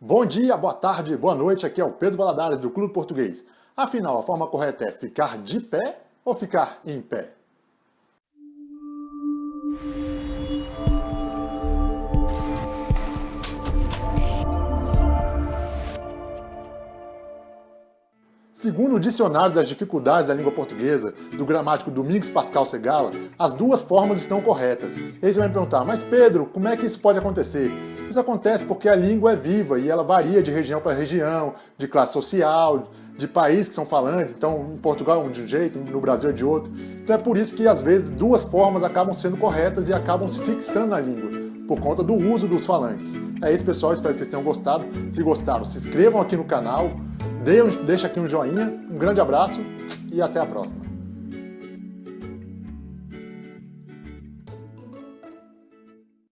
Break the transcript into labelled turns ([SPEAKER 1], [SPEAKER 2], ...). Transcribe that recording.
[SPEAKER 1] Bom dia, boa tarde, boa noite, aqui é o Pedro Valadares do Clube Português. Afinal, a forma correta é ficar de pé ou ficar em pé? Segundo o Dicionário das Dificuldades da Língua Portuguesa, do gramático Domingos Pascal Segala, as duas formas estão corretas. E você vai me perguntar, mas Pedro, como é que isso pode acontecer? Isso acontece porque a língua é viva e ela varia de região para região, de classe social, de país que são falantes, então em Portugal é de um jeito, no Brasil é de outro. Então é por isso que às vezes duas formas acabam sendo corretas e acabam se fixando na língua, por conta do uso dos falantes. É isso pessoal, espero que vocês tenham gostado. Se gostaram, se inscrevam aqui no canal, deixa aqui um joinha, um grande abraço e até a próxima.